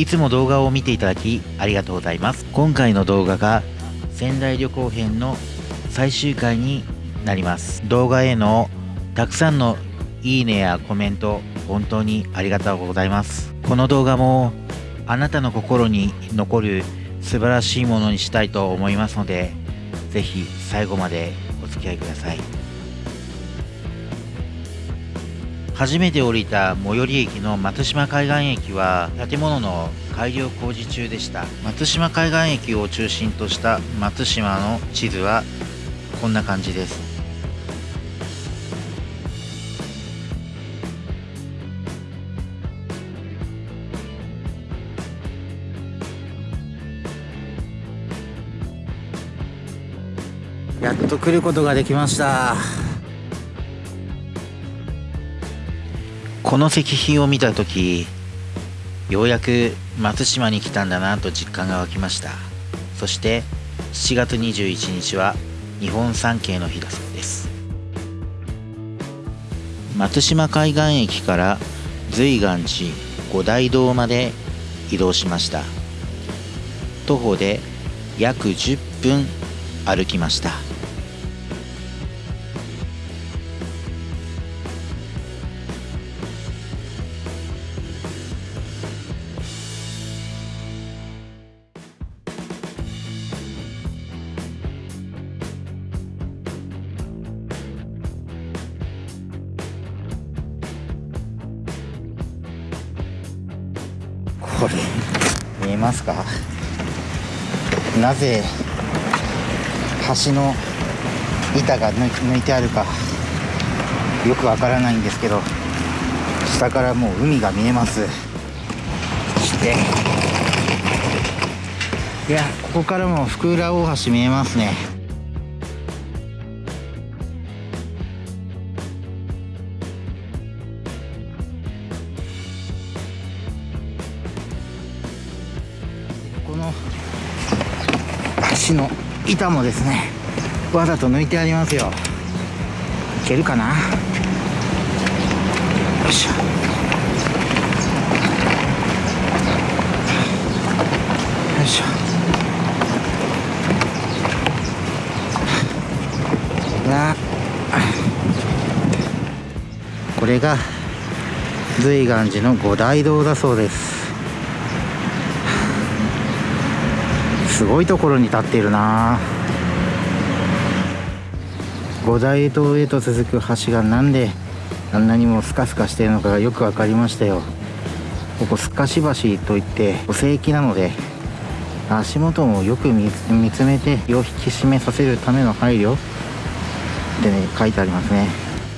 いつも動画を見ていただきありがとうございます。今回の動画が仙台旅行編の最終回になります。動画へのたくさんのいいねやコメント本当にありがとうございます。この動画もあなたの心に残る素晴らしいものにしたいと思いますのでぜひ最後までお付き合いください。初めて降りた最寄り駅の松島海岸駅は建物の改良工事中でした。松島海岸駅を中心とした松島の地図はこんな感じです。やっと来ることができました。この石碑を見た時ようやく松島に来たんだなと実感が湧きました。そして7月21日は日本三景の日だそうです。松島海岸駅から随岩寺五大堂まで移動しました。徒歩で約10分歩きました。見えますか？なぜ橋の板が抜いてあるかよくわからないんですけど下からもう海が見えます。そしていやここからも福浦大橋見えますね。橋の板もですねわざと抜いてありますよ。いけるかな？よいしょ。よいしょ。な。これが随岩寺の五大堂だそうです。すごいところに立っているな。五大堂へと続く橋がなんであんなにもスカスカしているのかがよく分かりましたよ。ここすかし橋といって聖域なので足元もよく見つめて身を引き締めさせるための配慮。ってね書いてありますね。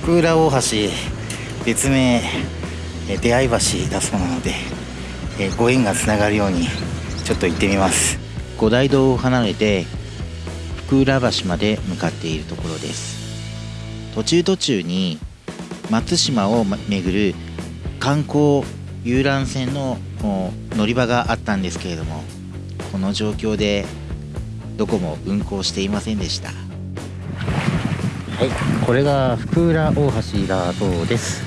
福浦大橋別名出会い橋だそうなのでご縁がつながるようにちょっと行ってみます。五大堂を離れて福浦橋まで向かっているところです。途中途中に松島を巡る観光遊覧船の乗り場があったんですけれどもこの状況でどこも運行していませんでした。はいこれが福浦大橋だそうです。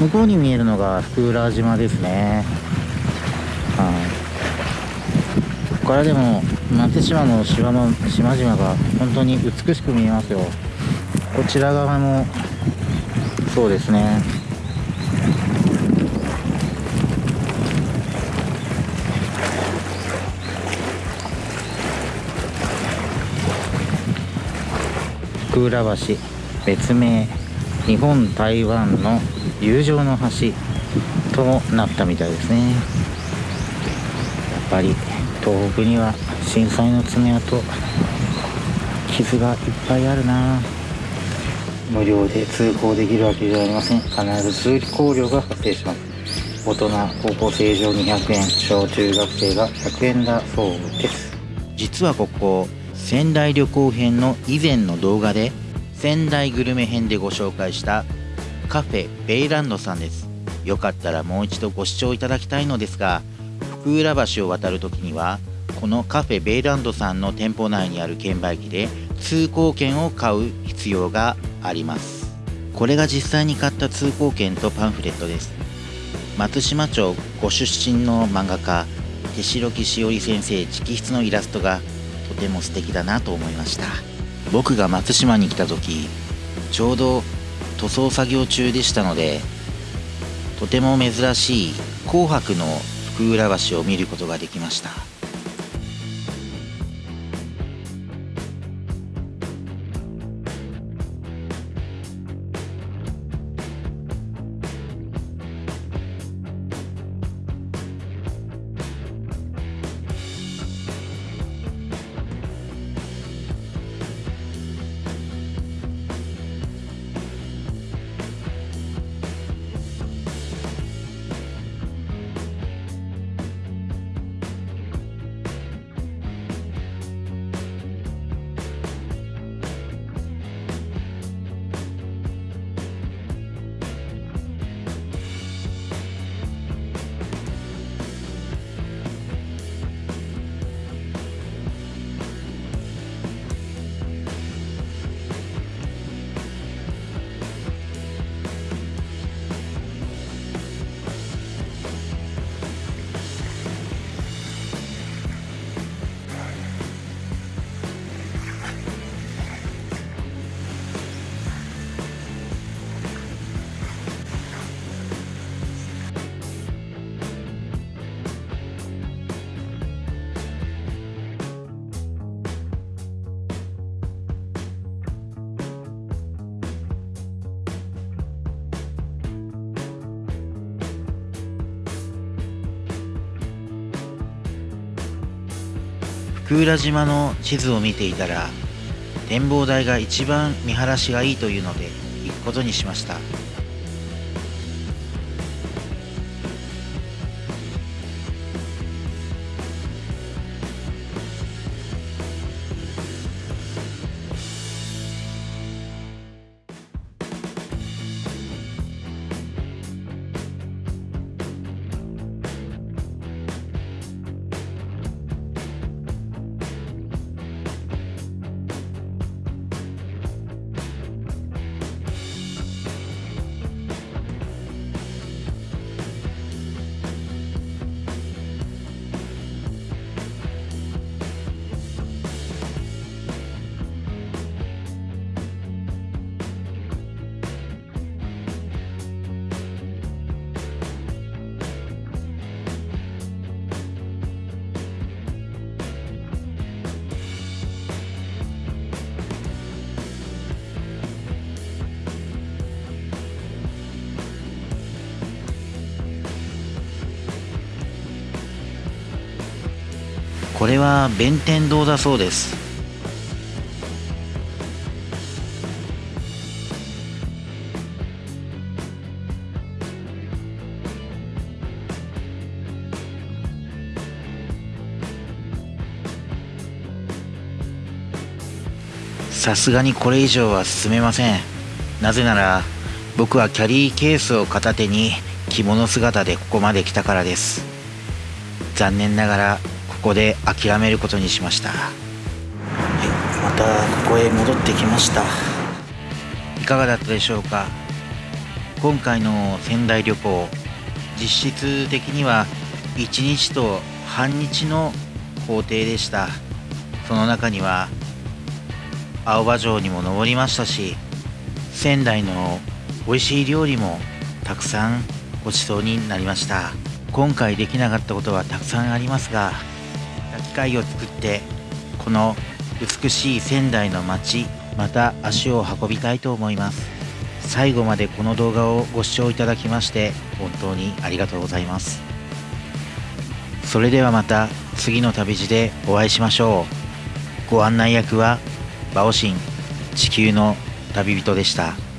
向こうに見えるのが福浦島ですね。はい。からでも松島の島の島々が本当に美しく見えますよ。こちら側もそうですね。福浦橋別名日本台湾の友情の橋となったみたいですね。やっぱり。東北には震災の爪痕傷がいっぱいあるな。無料で通行できるわけじゃありません。必ず通行料が発生します。大人高校生以上200円。小中学生が100円だそうです。実はここ仙台旅行編の以前の動画で仙台グルメ編でご紹介したカフェベイランドさんです。よかったらもう一度ご視聴いただきたいのですが福浦橋を渡るときにはこのカフェベイランドさんの店舗内にある券売機で通行券を買う必要があります。これが実際に買った通行券とパンフレットです。松島町ご出身の漫画家手代木しおり先生直筆のイラストがとても素敵だなと思いました。僕が松島に来た時ちょうど塗装作業中でしたのでとても珍しい紅白の福浦橋を見ることができました。福浦島の地図を見ていたら展望台が一番見晴らしがいいというので行くことにしました。これは弁天堂だそうです。さすがにこれ以上は進めません。なぜなら僕はキャリーケースを片手に着物姿でここまで来たからです。残念ながらこで諦めることにしました。はいまたここへ戻ってきました。いかがだったでしょうか？今回の仙台旅行実質的には1日と半日の行程でした。その中には青葉城にも登りましたし仙台の美味しい料理もたくさんごちそうになりました。今回できなかったことはたくさんありますが機会を作ってこの美しい仙台の街また足を運びたいと思います。最後までこの動画をご視聴いただきまして本当にありがとうございます。それではまた次の旅路でお会いしましょう。ご案内役はバオシン地球の旅人でした。